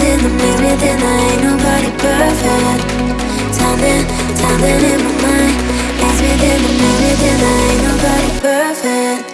makes me think there ain't nobody perfect. Something, something in my mind makes me think, makes me think ain't nobody perfect.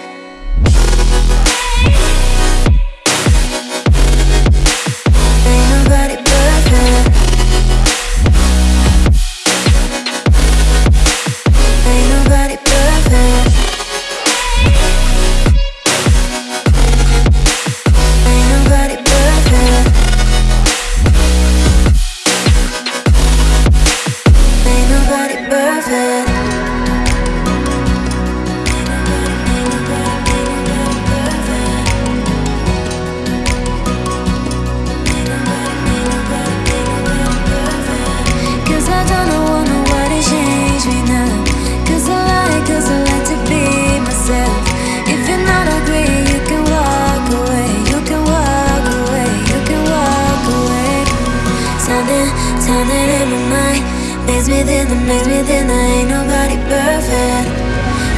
It's within the night, within ain't nobody perfect.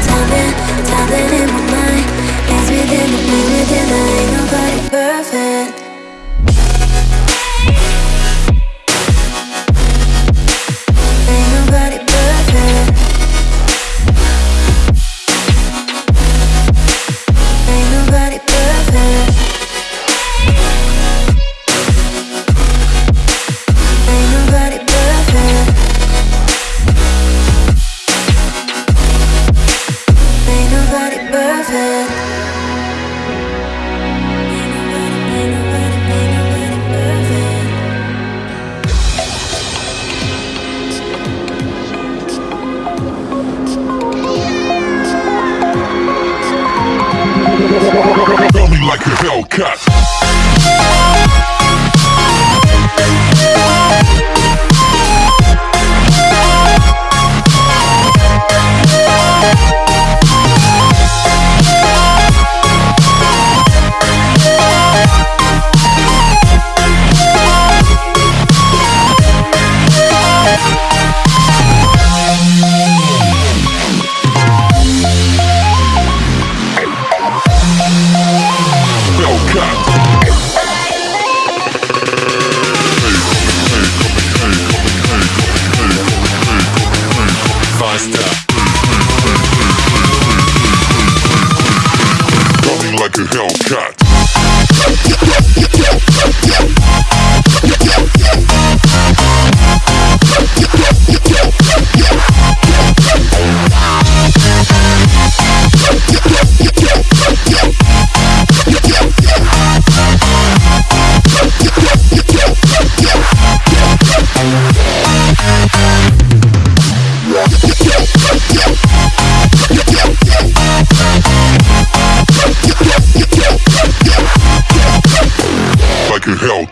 Something, something in my mind. Within the within ain't nobody perfect. Hellcat. like a Hellcat.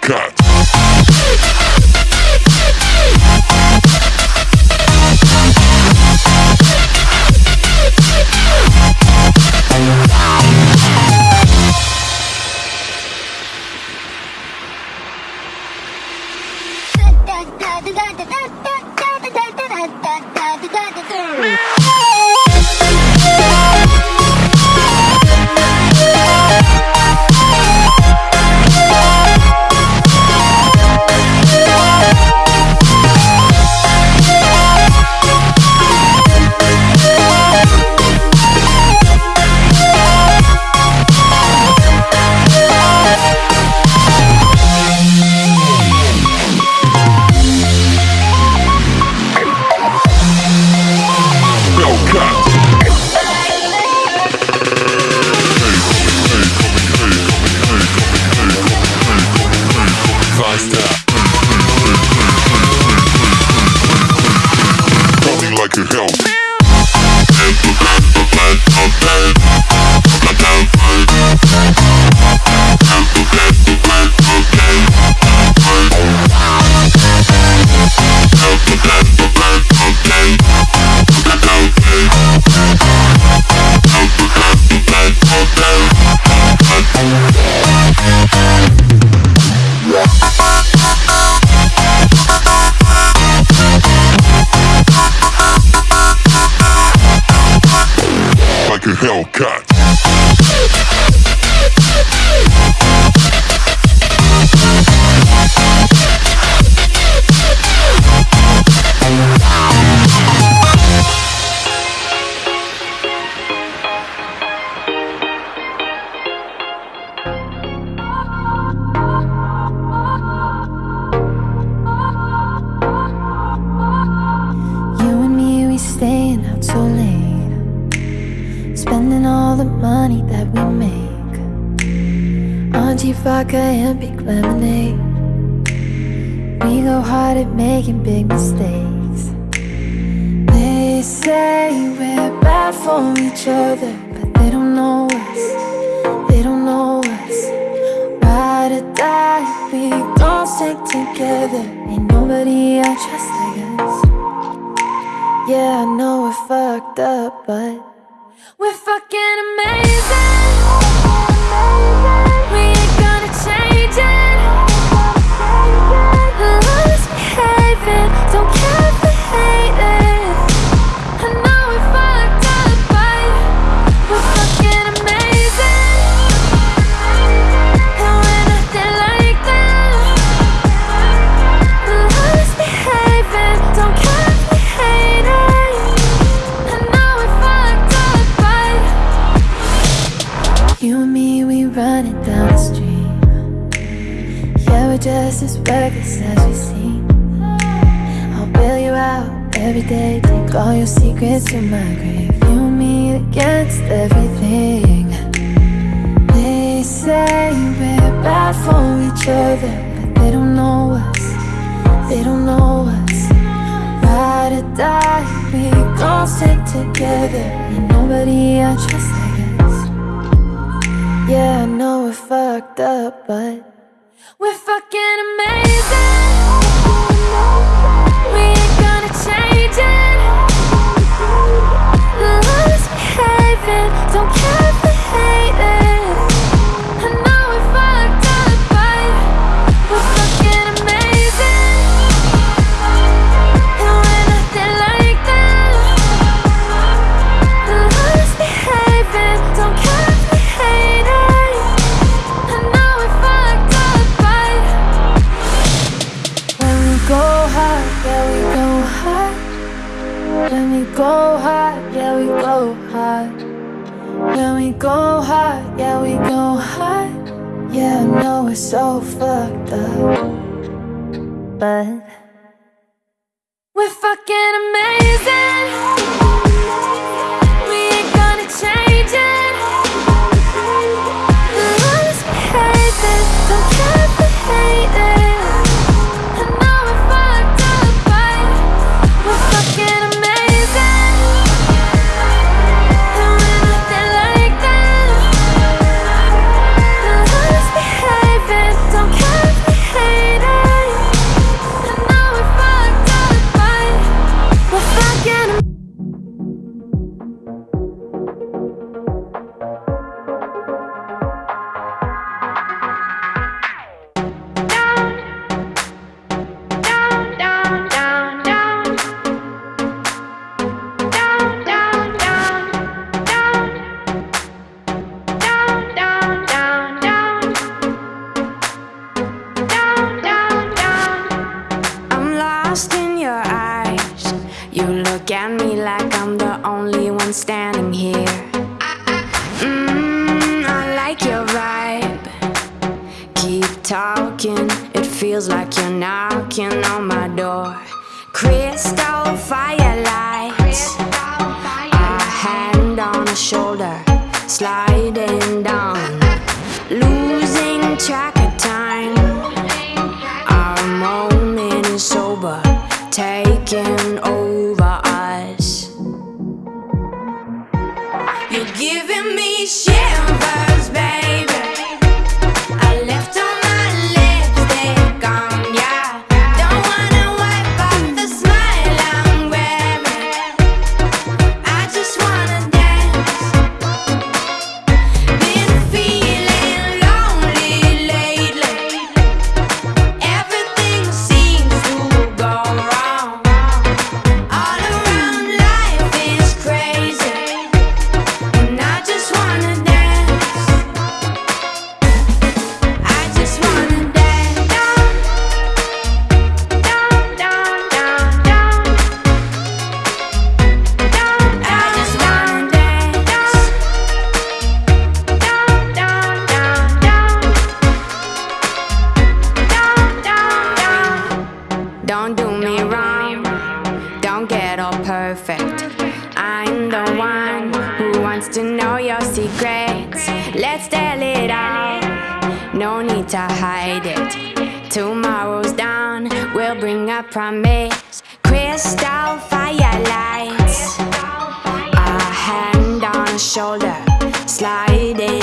Cut. монстра cut. that we make. Auntie vodka and pink lemonade? We go hard at making big mistakes. They say we're bad for each other But they don't know us. They don't know us. Ride or die, we don't stick together. Ain't nobody I trust like us. Yeah, I know we're fucked up, but we're fucking amazing. amazing. kiss in my grave You, me against everything. They say we're bad for each other But they don't know us, they don't know us. Ride or die, we gon' stick together. Ain't nobody I trust, I guess. Yeah, I know we're fucked up, but We're fucking We're fucking amazing. talking. It feels like you're knocking on my door. Crystal firelight A hand on a shoulder Sliding down. Losing track of time. Our moment is sober Taking over us. You're giving me shivers. Hide it. Tomorrow's dawn will bring a promise. Crystal firelights. A hand on a shoulder, sliding